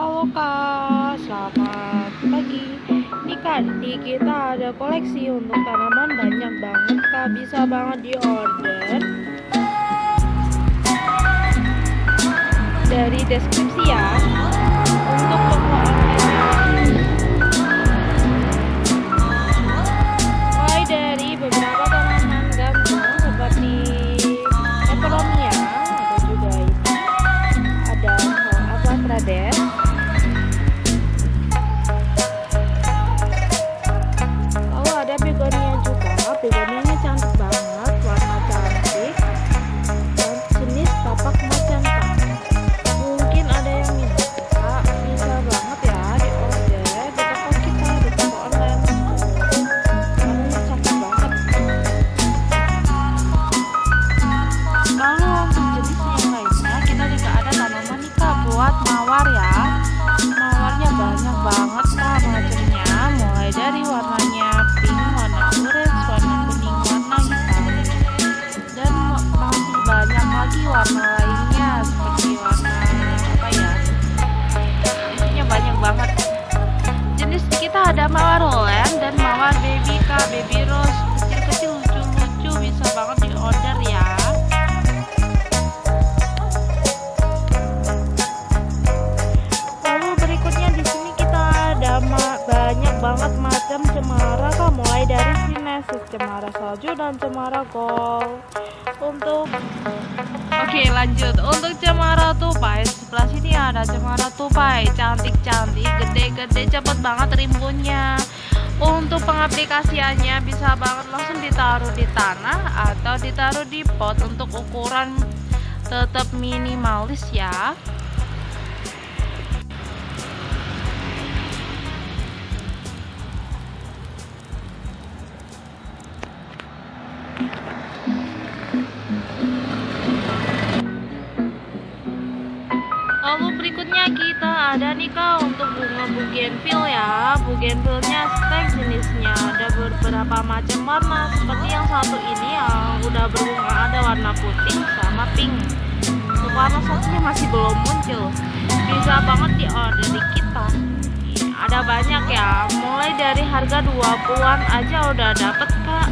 Halo Kak, selamat pagi. Nih Kak, di kita ada koleksi untuk tanaman banyak banget Kak, bisa banget di order dari deskripsi ya. Untuk toko mulai dari beberapa tanaman gantung seperti peperomia, ada juga ini, ada apa trades mawar ya. Mawarnya banyak banget kak macamnya, mulai dari warnanya pink, warna orange, warna kuning, warna hitam, dan masih banyak lagi warna lainnya macam cemara kak, mulai dari sinesis, cemara salju dan cemara gold. Untuk Oke lanjut. Untuk cemara tupai sebelah sini ada cemara tupai. Cantik-cantik gede-gede cepet banget rimbunnya untuk pengaplikasiannya bisa banget langsung ditaruh di tanah atau ditaruh di pot. Untuk ukuran tetap minimalis ya Lalu berikutnya kita ada nih kak untuk bunga bougainville ya. Bougainvillenya stek jenisnya. Ada beberapa macam warna Seperti yang satu ini yang udah berbunga Ada warna putih sama pink. Untuk warna satunya masih belum muncul. Bisa banget di order di kita. Ada banyak ya. Mulai dari harga 20an aja udah dapet kak